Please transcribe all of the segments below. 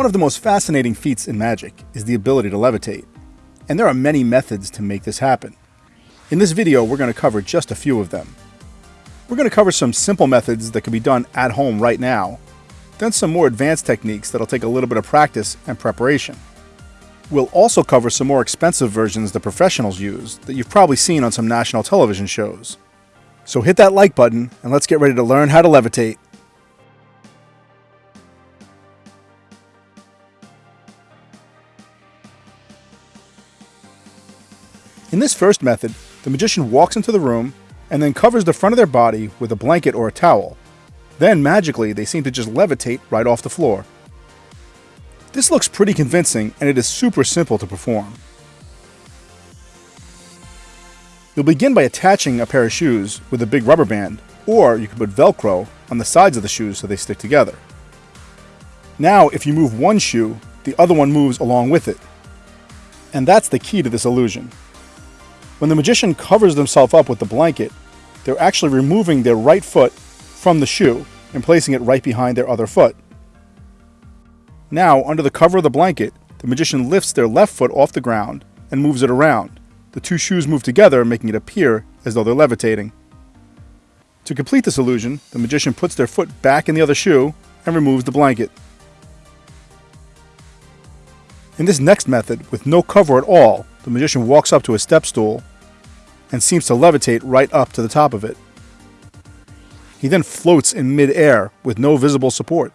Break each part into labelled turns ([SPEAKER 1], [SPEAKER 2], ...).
[SPEAKER 1] One of the most fascinating feats in magic is the ability to levitate, and there are many methods to make this happen. In this video, we're going to cover just a few of them. We're going to cover some simple methods that can be done at home right now, then some more advanced techniques that'll take a little bit of practice and preparation. We'll also cover some more expensive versions that professionals use that you've probably seen on some national television shows. So hit that like button and let's get ready to learn how to levitate. In this first method, the magician walks into the room and then covers the front of their body with a blanket or a towel. Then, magically, they seem to just levitate right off the floor. This looks pretty convincing and it is super simple to perform. You'll begin by attaching a pair of shoes with a big rubber band, or you can put Velcro on the sides of the shoes so they stick together. Now, if you move one shoe, the other one moves along with it. And that's the key to this illusion. When the magician covers themselves up with the blanket, they're actually removing their right foot from the shoe and placing it right behind their other foot. Now, under the cover of the blanket, the magician lifts their left foot off the ground and moves it around. The two shoes move together, making it appear as though they're levitating. To complete this illusion, the magician puts their foot back in the other shoe and removes the blanket. In this next method, with no cover at all, the magician walks up to a step stool and seems to levitate right up to the top of it. He then floats in mid-air with no visible support.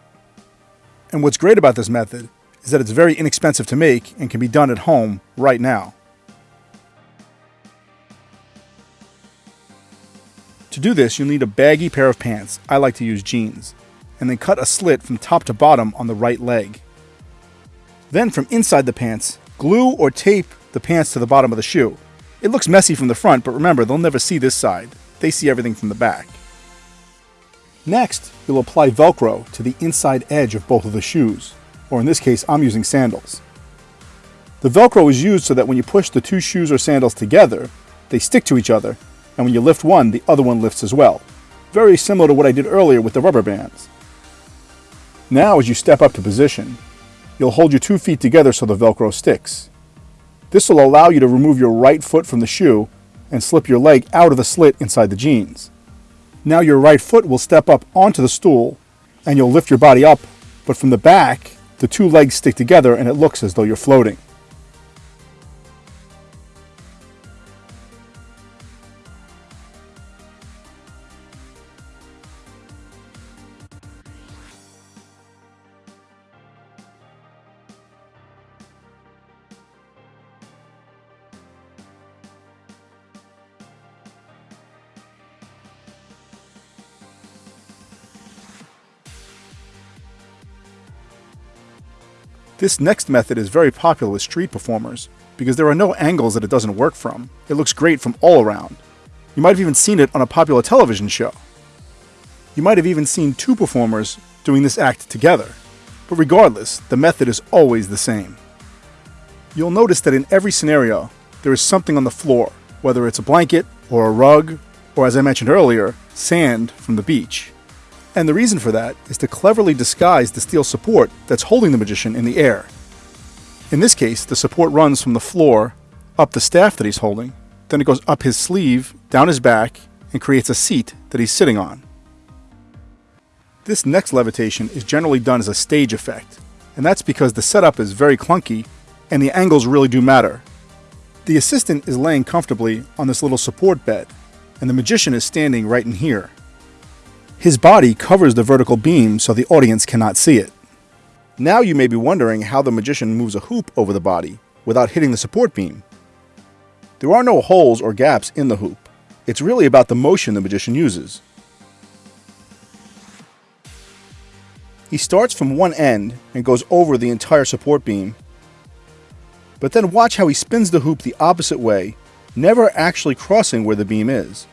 [SPEAKER 1] And what's great about this method is that it's very inexpensive to make and can be done at home right now. To do this, you'll need a baggy pair of pants, I like to use jeans, and then cut a slit from top to bottom on the right leg. Then from inside the pants, glue or tape the pants to the bottom of the shoe. It looks messy from the front, but remember, they'll never see this side. They see everything from the back. Next, you'll apply Velcro to the inside edge of both of the shoes, or in this case, I'm using sandals. The Velcro is used so that when you push the two shoes or sandals together, they stick to each other, and when you lift one, the other one lifts as well. Very similar to what I did earlier with the rubber bands. Now, as you step up to position, you'll hold your two feet together so the Velcro sticks. This will allow you to remove your right foot from the shoe and slip your leg out of the slit inside the jeans. Now your right foot will step up onto the stool and you'll lift your body up, but from the back, the two legs stick together and it looks as though you're floating. This next method is very popular with street performers because there are no angles that it doesn't work from. It looks great from all around. You might have even seen it on a popular television show. You might have even seen two performers doing this act together. But regardless, the method is always the same. You'll notice that in every scenario, there is something on the floor, whether it's a blanket or a rug, or as I mentioned earlier, sand from the beach. And the reason for that is to cleverly disguise the steel support that's holding the magician in the air. In this case, the support runs from the floor up the staff that he's holding, then it goes up his sleeve, down his back, and creates a seat that he's sitting on. This next levitation is generally done as a stage effect, and that's because the setup is very clunky and the angles really do matter. The assistant is laying comfortably on this little support bed, and the magician is standing right in here. His body covers the vertical beam so the audience cannot see it. Now you may be wondering how the magician moves a hoop over the body without hitting the support beam. There are no holes or gaps in the hoop. It's really about the motion the magician uses. He starts from one end and goes over the entire support beam, but then watch how he spins the hoop the opposite way, never actually crossing where the beam is.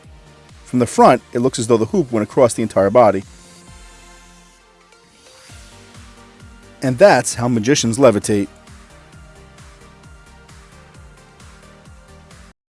[SPEAKER 1] From the front, it looks as though the hoop went across the entire body. And that's how magicians levitate.